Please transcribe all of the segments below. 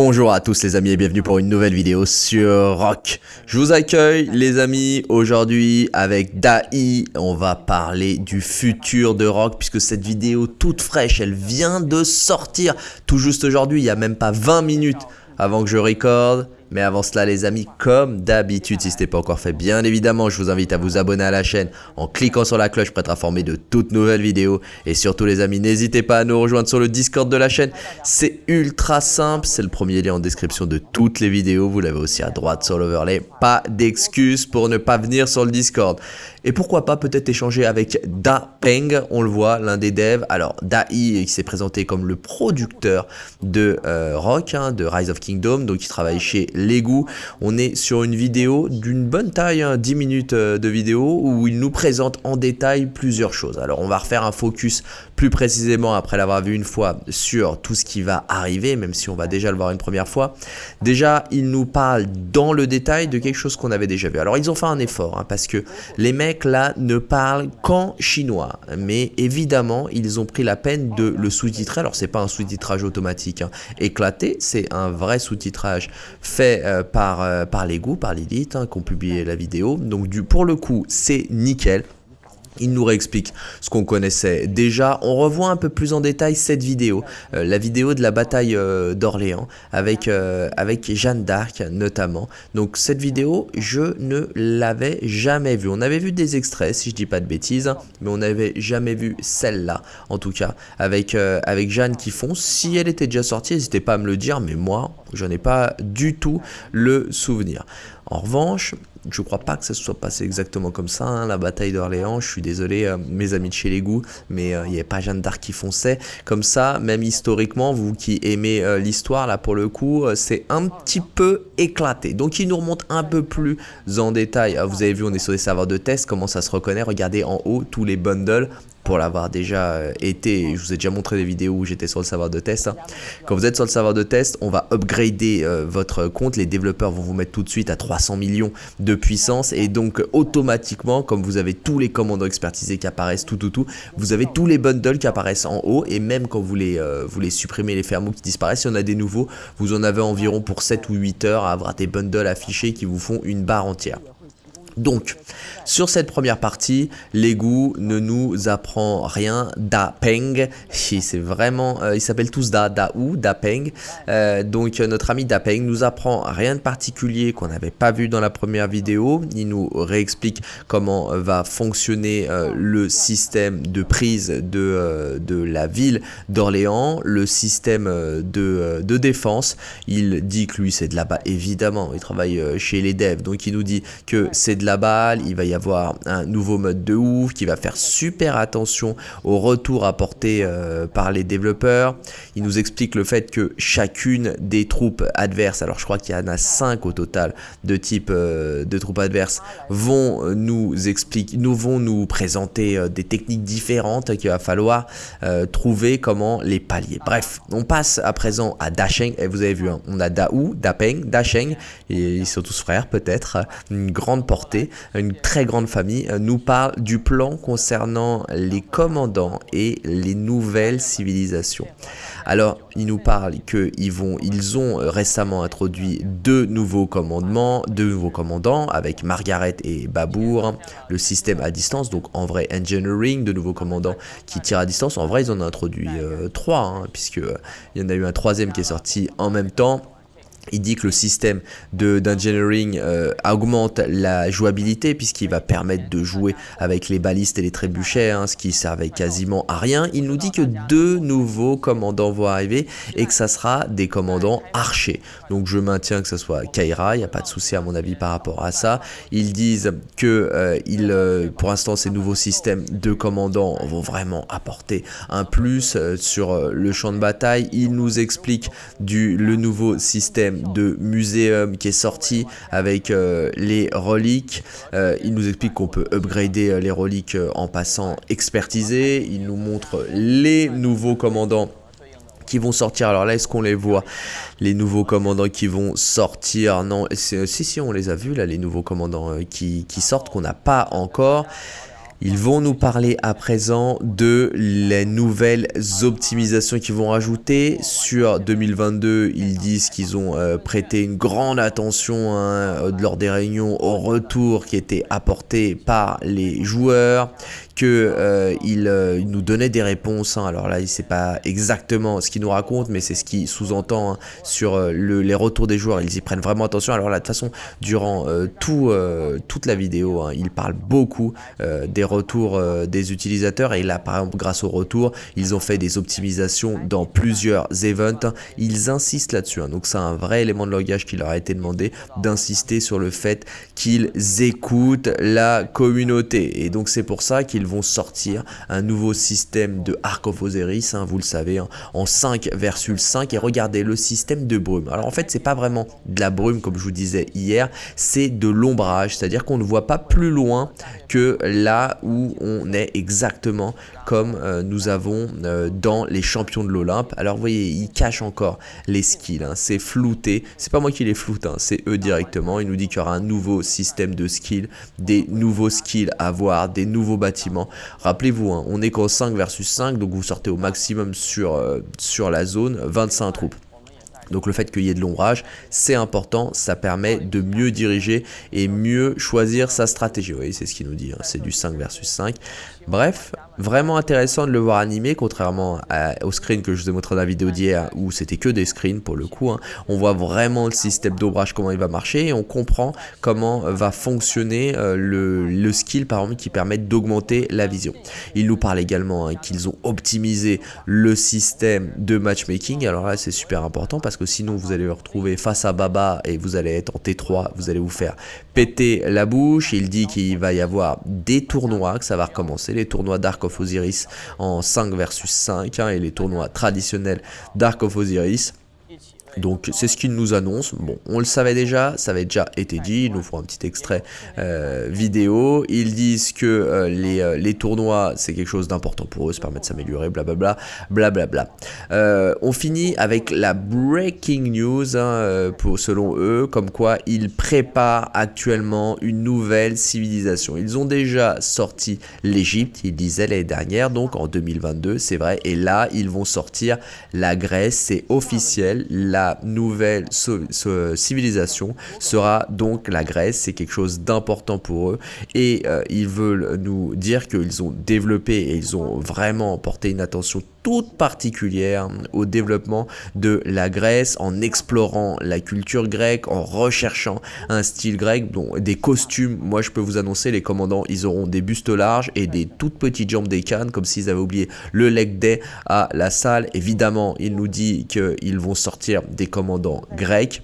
Bonjour à tous les amis et bienvenue pour une nouvelle vidéo sur Rock. Je vous accueille les amis aujourd'hui avec Dai. On va parler du futur de Rock puisque cette vidéo toute fraîche, elle vient de sortir tout juste aujourd'hui, il n'y a même pas 20 minutes avant que je recorde. Mais avant cela les amis, comme d'habitude, si ce n'est pas encore fait, bien évidemment, je vous invite à vous abonner à la chaîne en cliquant sur la cloche pour être informé de toutes nouvelles vidéos. Et surtout les amis, n'hésitez pas à nous rejoindre sur le Discord de la chaîne. C'est ultra simple, c'est le premier lien en description de toutes les vidéos. Vous l'avez aussi à droite sur l'overlay. Pas d'excuses pour ne pas venir sur le Discord. Et pourquoi pas peut-être échanger avec Da Peng, on le voit, l'un des devs. Alors Dai, il s'est présenté comme le producteur de euh, Rock, hein, de Rise of Kingdom, donc il travaille chez Lego. On est sur une vidéo d'une bonne taille, 10 hein, minutes euh, de vidéo, où il nous présente en détail plusieurs choses. Alors on va refaire un focus plus précisément après l'avoir vu une fois sur tout ce qui va arriver, même si on va déjà le voir une première fois. Déjà, il nous parle dans le détail de quelque chose qu'on avait déjà vu. Alors ils ont fait un effort, hein, parce que les mecs là ne parle qu'en chinois. Mais évidemment, ils ont pris la peine de le sous-titrer. Alors, c'est pas un sous-titrage automatique hein. éclaté, c'est un vrai sous-titrage fait euh, par, euh, par les goûts, par Lilith, hein, qui ont publié la vidéo. Donc, du, pour le coup, c'est nickel. Il nous réexplique ce qu'on connaissait déjà. On revoit un peu plus en détail cette vidéo, euh, la vidéo de la bataille euh, d'Orléans avec, euh, avec Jeanne d'Arc notamment. Donc cette vidéo, je ne l'avais jamais vue. On avait vu des extraits, si je dis pas de bêtises, mais on n'avait jamais vu celle-là, en tout cas, avec, avec Jeanne qui fonce. Si elle était déjà sortie, n'hésitez pas à me le dire, mais moi, je n'ai pas du tout le souvenir. En revanche, je crois pas que ça se soit passé exactement comme ça, hein, la bataille d'Orléans, je suis désolé euh, mes amis de chez les goûts, mais euh, il n'y avait pas Jeanne d'Arc qui fonçait, comme ça, même historiquement, vous qui aimez euh, l'histoire, là pour le coup, c'est un petit peu éclaté, donc il nous remonte un peu plus en détail, ah, vous avez vu on est sur des serveurs de test, comment ça se reconnaît, regardez en haut tous les bundles, pour l'avoir déjà euh, été, je vous ai déjà montré des vidéos où j'étais sur le serveur de test. Hein. Quand vous êtes sur le serveur de test, on va upgrader euh, votre compte, les développeurs vont vous mettre tout de suite à 300 millions de puissance et donc automatiquement, comme vous avez tous les commandants expertisés qui apparaissent, tout tout tout, vous avez tous les bundles qui apparaissent en haut et même quand vous les, euh, vous les supprimez, les fermeaux qui disparaissent, si on a des nouveaux, vous en avez environ pour 7 ou 8 heures à avoir des bundles affichés qui vous font une barre entière. Donc, sur cette première partie, l'égout ne nous apprend rien Da Peng. C'est vraiment, euh, ils s'appellent tous Da, Da ou Da Peng. Euh, donc, notre ami Da Peng nous apprend rien de particulier qu'on n'avait pas vu dans la première vidéo. Il nous réexplique comment va fonctionner euh, le système de prise de, de la ville d'Orléans, le système de, de défense. Il dit que lui, c'est de là-bas, évidemment. Il travaille chez les devs, donc il nous dit que c'est de balle, il va y avoir un nouveau mode de ouf qui va faire super attention au retour apporté euh, par les développeurs. Il nous explique le fait que chacune des troupes adverses, alors je crois qu'il y en a 5 au total de type euh, de troupes adverses, vont nous expliquer, nous vont nous présenter euh, des techniques différentes qu'il va falloir trouver comment les pallier. Bref, on passe à présent à Dasheng, et vous avez vu, hein, on a Daou, Dapeng, Dasheng, et ils sont tous frères peut-être, une grande portée une très grande famille, euh, nous parle du plan concernant les commandants et les nouvelles civilisations. Alors, il nous parle qu'ils ils ont récemment introduit deux nouveaux commandements, deux nouveaux commandants avec Margaret et Babour, le système à distance, donc en vrai engineering, de nouveaux commandants qui tirent à distance. En vrai, ils en ont introduit euh, trois, hein, puisque euh, y en a eu un troisième qui est sorti en même temps. Il dit que le système d'engineering euh, augmente la jouabilité puisqu'il va permettre de jouer avec les balistes et les trébuchets, hein, ce qui servait quasiment à rien. Il nous dit que deux nouveaux commandants vont arriver et que ça sera des commandants archers. Donc je maintiens que ce soit Kaira, il n'y a pas de souci à mon avis par rapport à ça. Ils disent que euh, euh, pour l'instant ces nouveaux systèmes de commandants vont vraiment apporter un plus sur le champ de bataille. Ils nous expliquent du, le nouveau système de muséum qui est sorti avec euh, les reliques. Euh, il nous explique qu'on peut upgrader euh, les reliques en passant expertiser. Il nous montre les nouveaux commandants qui vont sortir. Alors là, est-ce qu'on les voit Les nouveaux commandants qui vont sortir? Non, si, si, on les a vus là, les nouveaux commandants qui, qui sortent, qu'on n'a pas encore. Ils vont nous parler à présent de les nouvelles optimisations qu'ils vont rajouter. Sur 2022, ils disent qu'ils ont euh, prêté une grande attention hein, lors des réunions au retour qui était apporté par les joueurs qu'il euh, euh, nous donnait des réponses. Hein. Alors là, il sait pas exactement ce qu'il nous raconte, mais c'est ce qui sous-entend hein, sur euh, les retours des joueurs. Ils y prennent vraiment attention. Alors là, de toute façon, durant tout, toute la vidéo, hein, il parle beaucoup des retours des utilisateurs. Et là, par exemple, grâce au retour, ils ont fait des optimisations dans plusieurs events. Ils insistent là-dessus. donc c'est un vrai élément de langage qui leur a été demandé d'insister sur le fait qu'ils écoutent la communauté. Et donc c'est pour ça qu'ils vont sortir un nouveau système de Arc of Osiris, hein, vous le savez, hein, en 5 versus 5. Et regardez le système de brume. Alors en fait, c'est pas vraiment de la brume comme je vous disais hier, c'est de l'ombrage, c'est-à-dire qu'on ne voit pas plus loin que là où on est exactement comme euh, nous avons euh, dans les champions de l'Olympe. Alors vous voyez, ils cachent encore les skills, hein. c'est flouté. C'est pas moi qui les floute, c'est eux directement. Il nous dit qu'il y aura un nouveau système de skills, des nouveaux skills à voir, des nouveaux bâtiments Rappelez-vous, hein, on est qu'en 5 versus 5, donc vous sortez au maximum sur, euh, sur la zone 25 troupes. Donc le fait qu'il y ait de l'ombrage, c'est important, ça permet de mieux diriger et mieux choisir sa stratégie. Vous voyez, c'est ce qu'il nous dit, hein, c'est du 5 versus 5. Bref, vraiment intéressant de le voir animé, contrairement au screen que je vous ai montré dans la vidéo d'hier, où c'était que des screens pour le coup. Hein. On voit vraiment le système d'ombrage, comment il va marcher, et on comprend comment va fonctionner euh, le, skill, par exemple, qui permet d'augmenter la vision. Il nous parle également hein, qu'ils ont optimisé le système de matchmaking. Alors là, c'est super important, parce que sinon, vous allez vous retrouver face à Baba, et vous allez être en T3, vous allez vous faire péter la bouche. Il dit qu'il va y avoir des tournois, que ça va recommencer les tournois Dark of Osiris en 5 versus 5 hein, et les tournois traditionnels Dark of Osiris. Donc c'est ce qu'ils nous annoncent. Bon, on le savait déjà, ça avait déjà été dit. Ils nous font un petit extrait euh, vidéo. Ils disent que euh, les, euh, les, tournois, c'est quelque chose d'important pour eux, ça permet de s'améliorer, blablabla, blablabla. on finit avec la breaking news, hein, pour, selon eux, comme quoi ils préparent actuellement une nouvelle civilisation. Ils ont déjà sorti l'Égypte, ils disaient l'année dernière, donc en 2022, c'est vrai. Et là, ils vont sortir la Grèce, c'est officiel. Nouvelle civilisation sera donc la Grèce. C'est quelque chose d'important pour eux et euh, ils veulent nous dire qu'ils ont développé et ils ont vraiment porté une attention particulière au développement de la Grèce en explorant la culture grecque, en recherchant un style grec, dont des costumes. Moi, je peux vous annoncer, les commandants, ils auront des bustes larges et des toutes petites jambes des cannes, comme s'ils avaient oublié le leg day à la salle. Évidemment, il nous dit qu'ils vont sortir des commandants grecs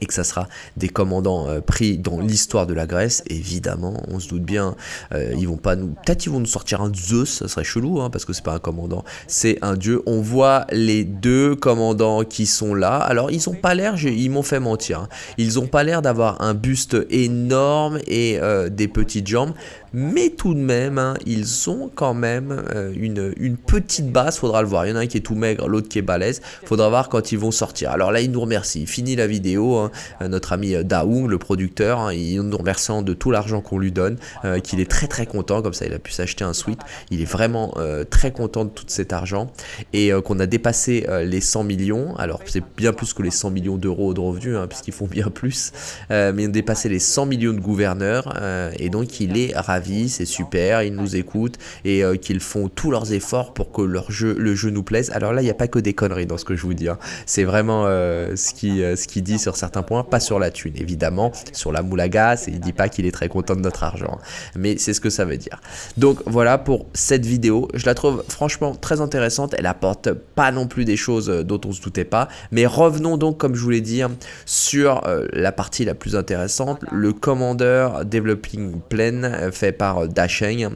et que ça sera des commandants euh, pris dans l'histoire de la Grèce, évidemment, on se doute bien, euh, ils vont pas nous... Peut-être ils vont nous sortir un Zeus, ça serait chelou, hein, parce que c'est pas un commandant, c'est un dieu. On voit les deux commandants qui sont là, alors ils ont pas l'air, ils m'ont fait mentir, hein. ils ont pas l'air d'avoir un buste énorme et euh, des petites jambes, mais tout de même, hein, ils ont quand même une, une petite base, faudra le voir, il y en a un qui est tout maigre, l'autre qui est balèze, faudra voir quand ils vont sortir. Alors là, ils nous remercient, fini la vidéo, Hein. Euh, notre ami euh, Daoung, le producteur, hein, il nous remerciant de tout l'argent qu'on lui donne, euh, qu'il est très très content, comme ça il a pu s'acheter un suite, il est vraiment très content de tout cet argent, et qu'on a dépassé les 100 millions, alors c'est bien plus que les 100 millions d'euros de revenus, hein, puisqu'ils font bien plus, mais on a dépassé les 100 millions de gouverneurs, et donc il est ravi, c'est super, il nous écoute, et qu'ils font tous leurs efforts pour que leur jeu, le jeu nous plaise. Alors là, il n'y a pas que des conneries dans ce que je vous dis, c'est vraiment ce qu'il dit sur certains point, pas sur la thune, évidemment, sur la et il dit pas qu'il est très content de notre argent, mais c'est ce que ça veut dire. Donc voilà pour cette vidéo, je la trouve franchement très intéressante, elle apporte pas non plus des choses euh, dont on se doutait pas, mais revenons donc, comme je voulais dire, sur euh, la partie la plus intéressante, le Commander Developing Plan euh, fait par Dasheng,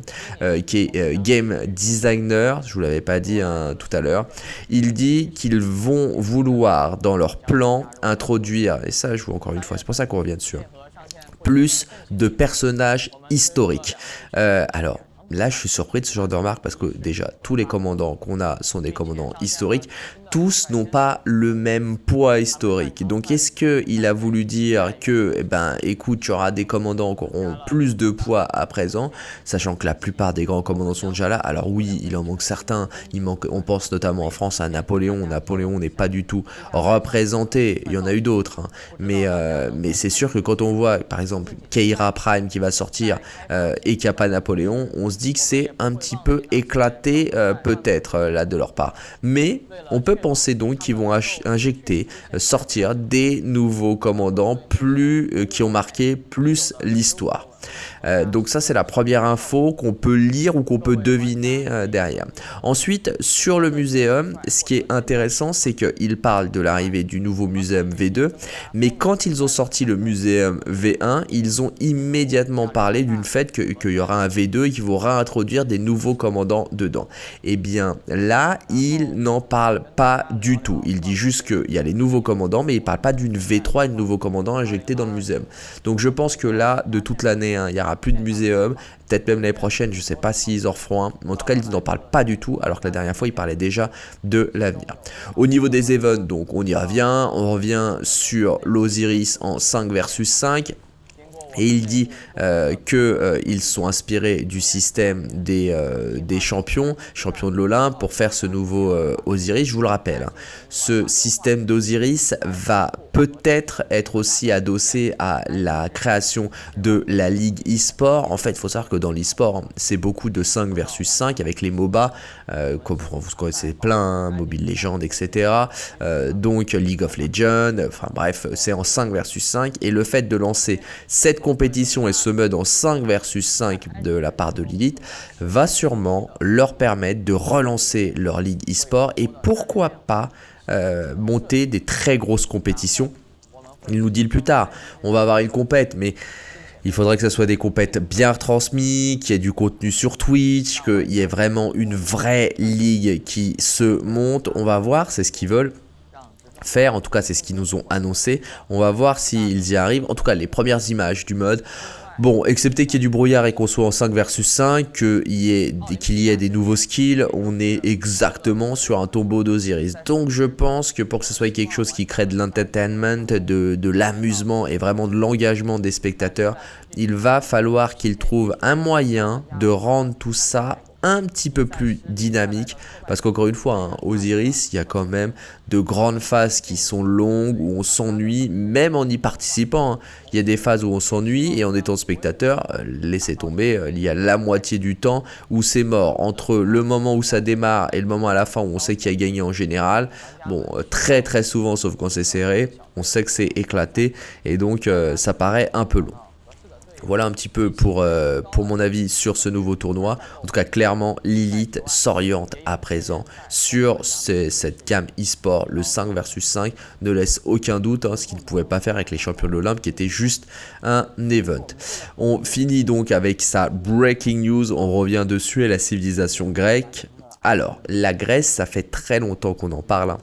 qui est Game Designer, je vous l'avais pas dit hein, tout à l'heure, il dit qu'ils vont vouloir dans leur plan introduire et ça je vois encore une fois, c'est pour ça qu'on revient dessus, hein. plus de personnages historiques. Euh, alors, Là, je suis surpris de ce genre de remarque parce que déjà, tous les commandants qu'on a sont des commandants historiques. Tous n'ont pas le même poids historique. Donc est-ce qu'il a voulu dire que, eh ben, écoute, tu auras des commandants qui auront plus de poids à présent, sachant que la plupart des grands commandants sont déjà là? Alors oui, il en manque certains. On pense notamment en France à Napoléon. Napoléon n'est pas du tout représenté. Il y en a eu d'autres, hein. mais euh, mais c'est sûr que quand on voit, par exemple, Keira Prime qui va sortir euh, et qu'il n'y a pas Napoléon, on se dit que c'est un petit peu éclaté euh, peut-être là de leur part. Mais on peut penser donc qu'ils vont injecter, euh, sortir des nouveaux commandants plus, euh, qui ont marqué plus l'histoire. Euh, donc ça c'est la première info qu'on peut lire ou qu'on peut deviner euh, derrière. Ensuite sur le muséum, ce qui est intéressant c'est qu'ils parlent de l'arrivée du nouveau muséum V2, mais quand ils ont sorti le muséum V1, ils ont immédiatement parlé d'une fête qu'il y aura un V2 et qu'ils vont réintroduire des nouveaux commandants dedans. Et eh bien là, ils n'en parlent pas du tout. Il dit juste qu'il y a les nouveaux commandants, mais il ne parle pas d'une V3 et de nouveaux commandants injectés dans le muséum. Donc je pense que là, de toute l'année, hein, il y aura plus de muséum, peut-être même l'année prochaine, je sais pas s'ils en referont un, mais en tout cas ils n'en parlent pas du tout, alors que la dernière fois ils parlaient déjà de l'avenir. Au niveau des events, donc on y revient, on revient sur l'Osiris en 5 versus 5, et il dit euh, qu'ils euh, sont inspirés du système des, euh, des champions, champions de l'Olympe, pour faire ce nouveau Osiris. Je vous le rappelle, hein. ce système d'Osiris va peut-être être aussi adossé à la création de la Ligue e-sport. En fait, il faut savoir que dans l'e-sport, c'est beaucoup de 5 versus 5 avec les MOBA, comme vous connaissez plein, hein, Mobile Legends, etc. donc League of Legends, enfin bref, c'est en 5 versus 5. Et le fait de lancer cette compétition et ce mode en 5 versus 5 de la part de Lilith va sûrement leur permettre de relancer leur ligue e-sport et pourquoi pas euh, monter des très grosses compétitions. Il nous dit le plus tard, on va avoir une compète, mais il faudrait que ce soit des compètes bien retransmises, qu'il y ait du contenu sur Twitch, qu'il y ait vraiment une vraie ligue qui se monte. On va voir, c'est ce qu'ils veulent faire. En tout cas, c'est ce qu'ils nous ont annoncé. On va voir s'ils y arrivent. En tout cas, les premières images du mode. Bon, excepté qu'il y ait du brouillard et qu'on soit en 5 versus 5, qu'il y, ait, y ait des nouveaux skills, on est exactement sur un tombeau d'Osiris. Donc je pense que pour que ce soit quelque chose qui crée de l'entertainment, de l'amusement et vraiment de l'engagement des spectateurs, il va falloir qu'ils trouvent un moyen de rendre tout ça un petit peu plus dynamique. Parce qu'encore une fois hein, Osiris il y a quand même de grandes phases qui sont longues où on s'ennuie même en y participant hein. il y a des phases où on s'ennuie et en étant spectateur euh, laissez tomber euh, il y a la moitié du temps où c'est mort. Entre le moment où ça démarre et le moment à la fin où on sait qui a gagné en général bon euh, très très souvent sauf quand c'est serré on sait que c'est éclaté et donc ça paraît un peu long voilà un petit peu pour, euh, pour mon avis sur ce nouveau tournoi. En tout cas, clairement, Lilith s'oriente à présent sur cette gamme e-sport. Le 5 versus 5 ne laisse aucun doute, hein, ce qu'il ne pouvait pas faire avec les champions de l'Olympe qui était juste un event. On finit donc avec sa breaking news. On revient dessus et la civilisation grecque. Alors, la Grèce, ça fait très longtemps qu'on en parle. Hein.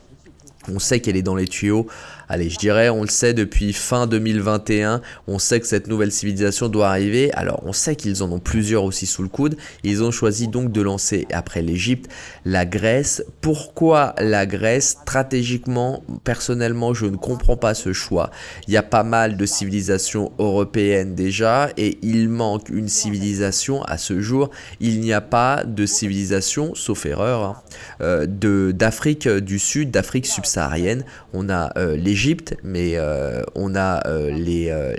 On sait qu'elle est dans les tuyaux allez, je dirais, on le sait depuis fin 2021, on sait que cette nouvelle civilisation doit arriver. Alors, on sait qu'ils en ont plusieurs aussi sous le coude. Ils ont choisi donc de lancer, après l'Égypte, la Grèce. Pourquoi la Grèce? Stratégiquement, personnellement, je ne comprends pas ce choix. Il y a pas mal de civilisations européennes déjà et il manque une civilisation à ce jour. Il n'y a pas de civilisation, sauf erreur, hein, euh, d'Afrique du Sud, d'Afrique subsaharienne. On a euh, les mais euh, on a euh, euh,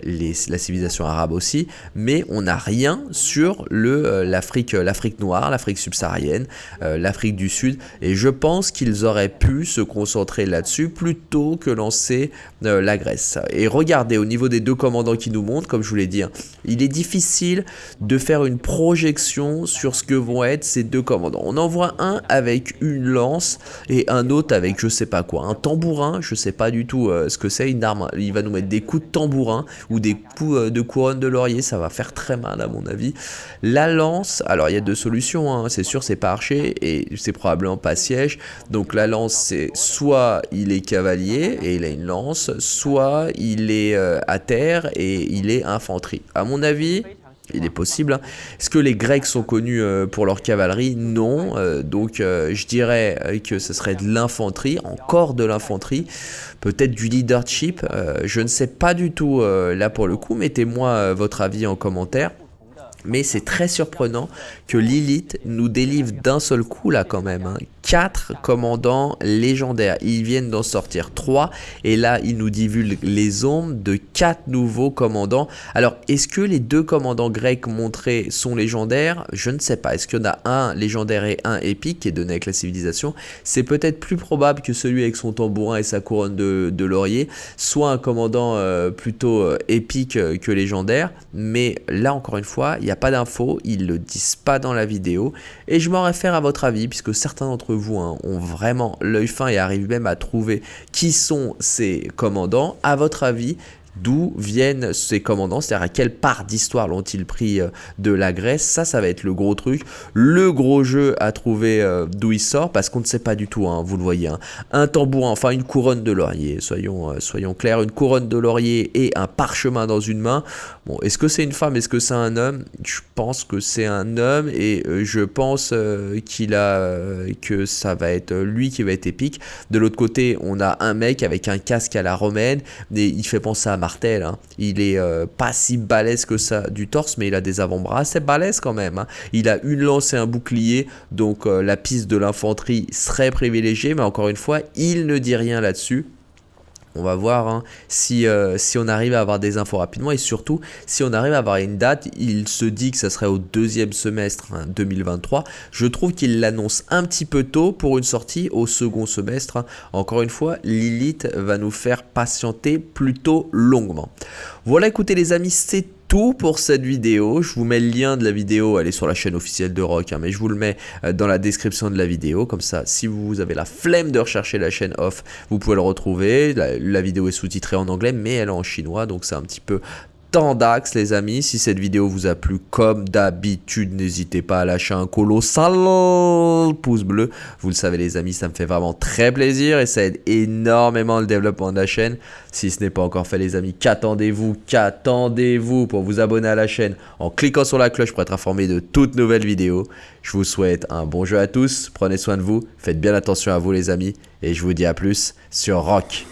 la civilisation arabe aussi, mais on n'a rien sur l'Afrique l'Afrique noire, l'Afrique subsaharienne, l'Afrique du Sud, et je pense qu'ils auraient pu se concentrer là-dessus plutôt que lancer la Grèce. Et regardez, au niveau des deux commandants qui nous montrent, comme je vous l'ai dit, hein, il est difficile de faire une projection sur ce que vont être ces deux commandants. On en voit un avec une lance et un autre avec je sais pas quoi, un tambourin, je sais pas du tout euh, ce que c'est une arme. Il va nous mettre des coups de tambourin ou des coups euh, de couronne de laurier, ça va faire très mal à mon avis. La lance, alors il y a deux solutions, hein. c'est sûr c'est pas archer et c'est probablement pas siège. Donc la lance c'est soit il est cavalier et il a une lance, soit il est euh, à terre et il est infanterie. À mon avis, il est possible. Est-ce que les Grecs sont connus euh, pour leur cavalerie? Non. Euh, donc euh, je dirais que ce serait de l'infanterie, encore de l'infanterie, peut-être du leadership. je ne sais pas du tout là pour le coup. Mettez-moi votre avis en commentaire. Mais c'est très surprenant que Lilith nous délivre d'un seul coup là quand même. Hein. 4 commandants légendaires. Ils viennent d'en sortir 3 et là ils nous divulguent les ombres de 4 nouveaux commandants. Alors est-ce que les deux commandants grecs montrés sont légendaires? Je ne sais pas. Est-ce qu'il y en a un légendaire et un épique qui est donné avec la civilisation C'est peut-être plus probable que celui avec son tambourin et sa couronne de, laurier soit un commandant euh, plutôt euh, épique euh, que légendaire. Mais là encore une fois, il n'y a pas d'infos, ils le disent pas dans la vidéo et je m'en réfère à votre avis puisque certains d'entre vous vous hein, ont vraiment l'œil fin et arrivent même à trouver qui sont ces commandants, à votre avis, d'où viennent ces commandants, c'est-à-dire à quelle part d'histoire l'ont-ils pris euh, de la Grèce, ça, ça va être le gros truc, le gros jeu à trouver euh, d'où il sort, parce qu'on ne sait pas du tout, hein, vous le voyez, hein. un tambourin, enfin une couronne de laurier, soyons, euh, soyons clairs, une couronne de laurier et un parchemin dans une main, bon, est-ce que c'est une femme, est-ce que c'est un homme? Je pense que c'est un homme, et je pense qu'il a, que ça va être lui qui va être épique, de l'autre côté, on a un mec avec un casque à la romaine, et il fait penser à Hein. Il est euh, pas si balèze que ça du torse, mais il a des avant-bras assez balèzes quand même. Hein. Il a une lance et un bouclier, donc euh, la piste de l'infanterie serait privilégiée, mais encore une fois, il ne dit rien là-dessus. On va voir hein, si, euh, si on arrive à avoir des infos rapidement et surtout si on arrive à avoir une date. Il se dit que ça serait au deuxième semestre 2023. Hein, Je trouve qu'il l'annonce un petit peu tôt pour une sortie au second semestre. Hein. Encore une fois, Lilith va nous faire patienter plutôt longuement. Voilà, écoutez les amis, c'est tout pour cette vidéo. Je vous mets le lien de la vidéo, elle est sur la chaîne officielle de Rock, hein, mais je vous le mets euh, dans la description de la vidéo. Comme ça, si vous avez la flemme de rechercher la chaîne off, vous pouvez le retrouver. La, la vidéo est sous-titrée en anglais, mais elle est en chinois, donc c'est un petit peu tant d'axes les amis. Si cette vidéo vous a plu comme d'habitude, n'hésitez pas à lâcher un colossal pouce bleu. Vous le savez les amis, ça me fait vraiment très plaisir et ça aide énormément le développement de la chaîne. Si ce n'est pas encore fait les amis, qu'attendez-vous? Qu'attendez-vous pour vous abonner à la chaîne en cliquant sur la cloche pour être informé de toutes nouvelles vidéos? Je vous souhaite un bon jeu à tous, prenez soin de vous, faites bien attention à vous les amis et je vous dis à plus sur Rock.